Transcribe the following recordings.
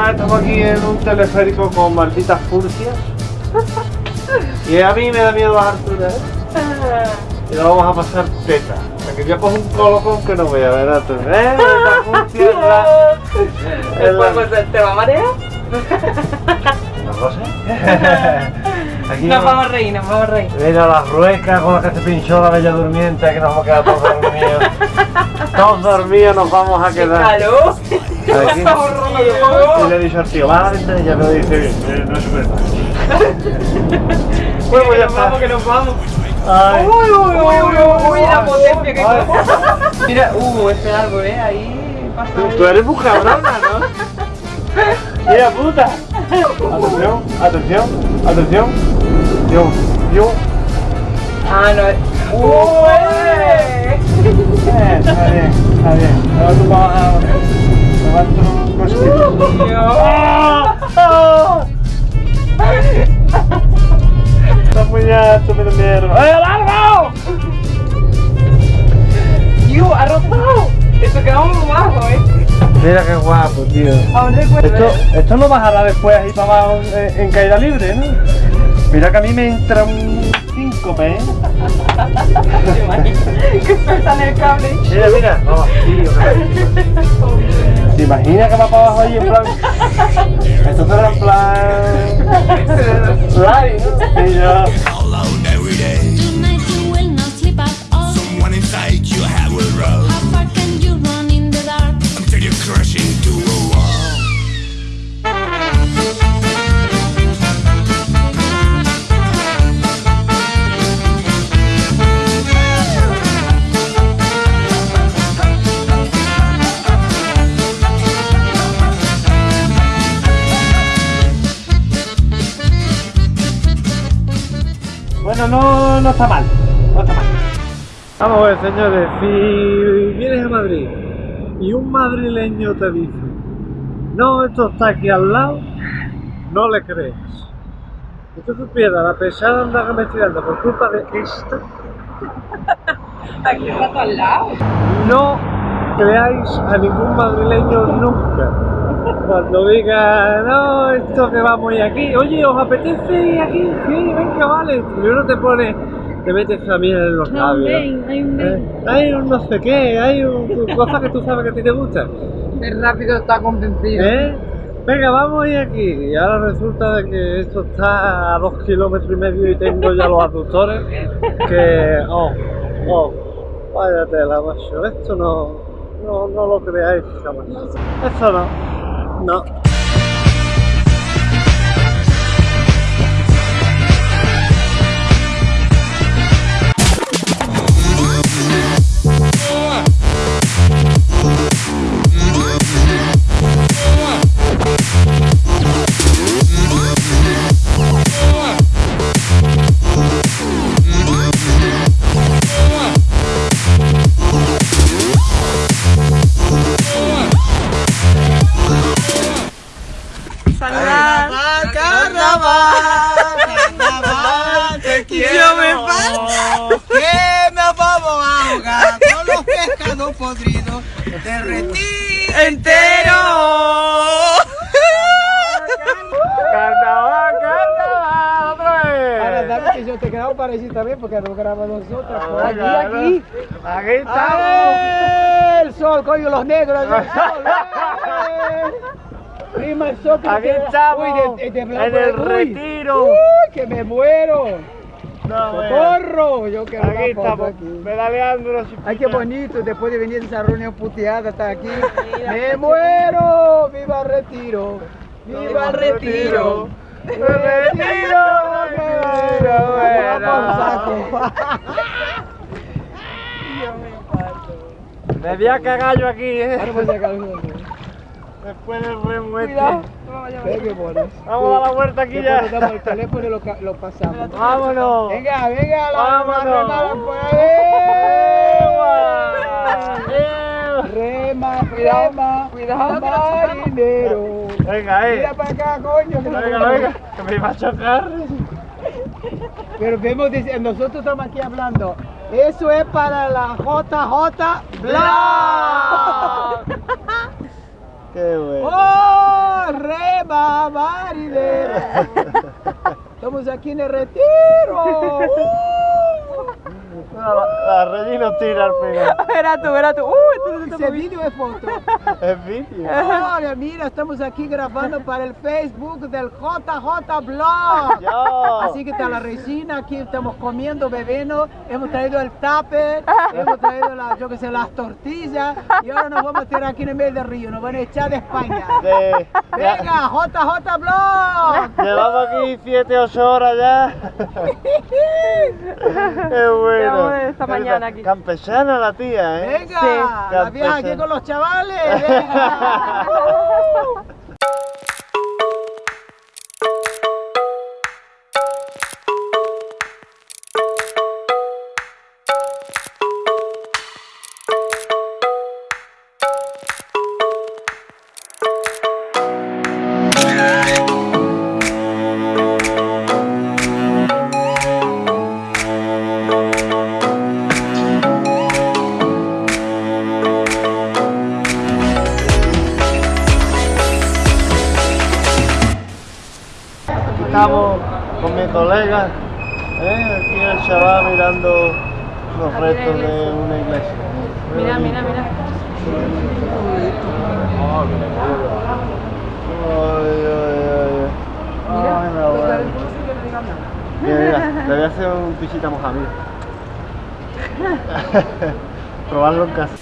además estamos aquí en un teleférico con malditas furcias. Y a mí me da miedo las alturas. Y lo vamos a pasar teta. Aquí ya cojo un colocón que no voy a ver antes. ¿Eh? La la... pues, te va a marear. No lo sé. Nos no- vamos a reír, nos vamos a reír. Mira las ruecas con las que se pinchó la bella durmiente, que nos vamos a quedar todos dormidos. todos dormidos nos vamos a ¡Qué quedar. calor! Y le he dicho al tío, va a la ventanilla, me lo dice bien, eh, no es verdad. Bueno, pues ya está. vamos, que nos vamos. Ay. Uy, uy, uy, uy, uy, la potencia que coge. Mira, uh, ese árbol, eh, ahí pasa. Tú, tú eres muy cabrona, ¿no? Mira, puta. Atención, atención, atención. Yo, yo. Ah, no, es. ¡Uy! Eh, está bien, está bien. Ahora tú vas a... Un. Está muy alto, me da miedo. ¡Eh, el árbol! ¡Dios, ha rotado! Eso quedamos muy bajo, eh. Mira qué guapo, tío. Aún recuerdo. Esto, esto no bajará después ahí para abajo en, en caída libre, ¿no? Mira que a mí me entra un síncope, ¿eh? ¿Te imaginas? Que sueltan el cable. Mira, mira. Vamos, tío. ¿Te imaginas que va para abajo ahí en plan... Esto será en plan... Slide, ¿no? Y yo... Bueno, no, no está mal. No está mal. Vamos a ver, señores. Si vienes a Madrid y un madrileño te dice, no, esto está aquí al lado, no le crees. Si tú supieras la pesada anda que me estoy dando por culpa de esto, Aquí está todo al lado. no creáis a ningún madrileño nunca. Cuando diga, no, esto que vamos a ir aquí, oye, ¿os apetece ir aquí? Sí, venga, vale. Primero te pones, te metes a miel en los labios. hay un Eh, hay un no sé qué, hay un, cosas que tú sabes que a ti te gustan. El rápido está convencido. ¿Eh? Venga, vamos a ir aquí. Y ahora resulta de que esto está a dos kilómetros y medio y tengo ya los aductores. Que, oh, oh, vaya tela, macho. Esto no, no, no lo creáis jamás. Esto no, no. Derretí ¡Entero! ¡Carnaval, carnaval! ¡Otra Ahora, vez! ¿sabes que yo te quedaba parecido también porque no grabamos nosotros? Por aquí, Venga, aquí. Aquí estamos. El sol, coño, los negros. El sol. Prima el sol. Aquí estamos, Uy, de- de- de blanco, en el uy. retiro. Uy, que me muero. No. ¡Socorro! Yo quiero Aquí una foto estamos, aquí. pedaleando. Ay, qué bonito, después de venir de esa reunión puteada hasta aquí. ¡Me muero! ¡Viva Retiro! ¡Viva Retiro! ¡Me retiro! ¡Retiro! Bueno. Me voy a cagar yo aquí, eh. voy a sacar uno. Después del remo este. Cuidado. Vamos a dar la vuelta aquí Después ya. nos damos el teléfono y lo, lo pasamos. Vámonos. Venga, venga, la Vámonos. por ahí. Rema, rema, cuidado, marinero. Venga, eh. Mira para acá, coño. que Venga, vamos. venga, que me iba a chocar. Pero vemos, nosotros estamos aquí hablando. Eso es para la JJ Black. Qué bueno. ¡Oh! ¡Reba, marinera! Estamos aquí en el retiro. ¡Uh! La, la Regina tira al final. Verá tú, verá tú. Uh, esto se está ¿Ese moviendo. vídeo es foto? Es vídeo. Mira, estamos aquí grabando para el Facebook del JJ Blog. Yo. Así que está la Regina, aquí estamos comiendo, bebiendo, hemos traído el tupper, hemos traído la, yo que sé, las tortillas y ahora nos vamos a tirar aquí en el medio del río, nos van a echar de España. De- Venga, JJ Blog. Llevamos aquí 7, 8 horas ya. Qué bueno. Desde esta mañana aquí. Campechana la tía, ¿eh? Venga, Sí. la vieja aquí con los chavales. Venga. Con mi colega, ¿eh? aquí el chaval mirando los restos de una iglesia. Mira, mira, mira. Ay, ay, ay. Mira. Mira, le voy a hacer un pichita mojado. Probarlo en casa.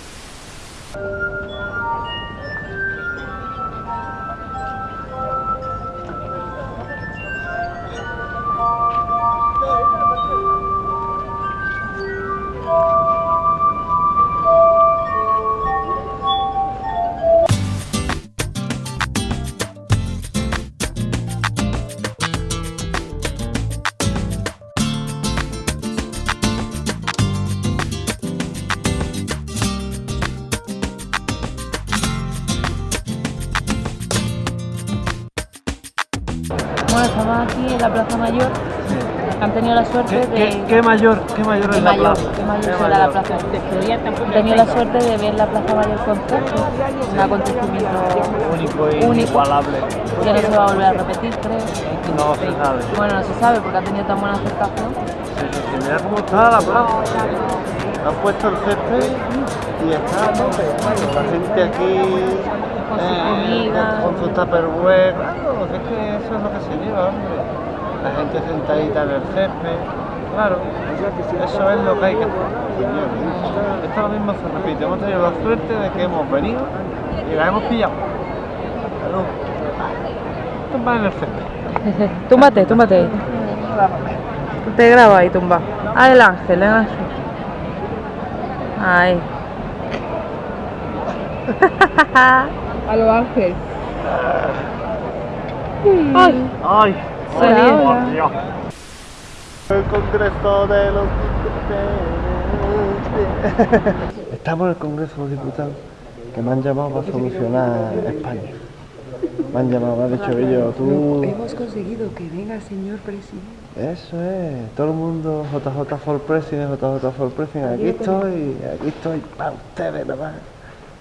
En la Plaza Mayor. Han tenido la suerte de. ¿Qué mayor Qué mayor, qué mayor será la plaza. Han tenido la suerte de ver la Plaza Mayor con Sergio, un acontecimiento Único e Único. inigualable. que no se va a volver a repetir, creo. No se sabe. Bueno, no se sabe porque ha tenido tan buena aceptación. Sí, sí, sí, mira cómo está la plaza. Han puesto el césped y está a tope. La gente aquí Con su eh, comida. con, con su tupperware. Claro, es que eso es lo que se lleva, hombre. La gente sentadita en el césped. Claro, eso es lo que hay que hacer. Esto, lo mismo se repite. Hemos tenido la suerte de que hemos venido y la hemos pillado. Claro. Tumba en el césped. Túmbate, túmbate. Te grabo ahí, tumba. Ah, el ángel, el ángel. Ahí. A lo ángel. ¡Ay! Hola, ¡Ay, hola. El Congreso de los Diputados. Estamos en el Congreso de los Diputados que me han llamado para solucionar España. Me han llamado, me han dicho ellos, tú... Hemos conseguido que venga el señor presidente. Eso es, todo el mundo JJ for President, JJ for President, aquí estoy, aquí estoy para ustedes nada más.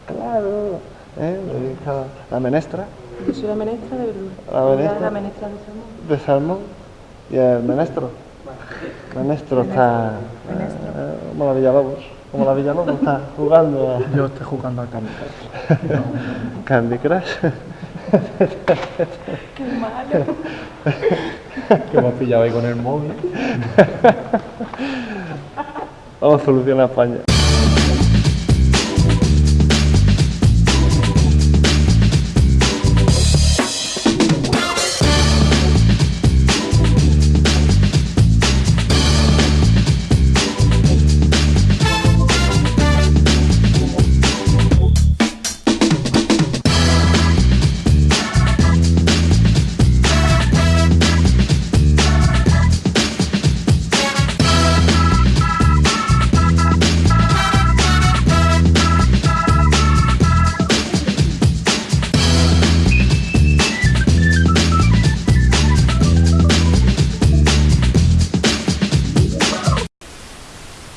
Claro. ¿Eh? La menestra. Yo soy la menestra de verdura. La menestra. La menestra de salmón. de salmón y el menestro. Menestro está eh, como la Villalobos, como la Villalobos está jugando a Yo estoy jugando al Candy Candy Crush. Que me has pillado ahí con el móvil. Vamos a solucionar España.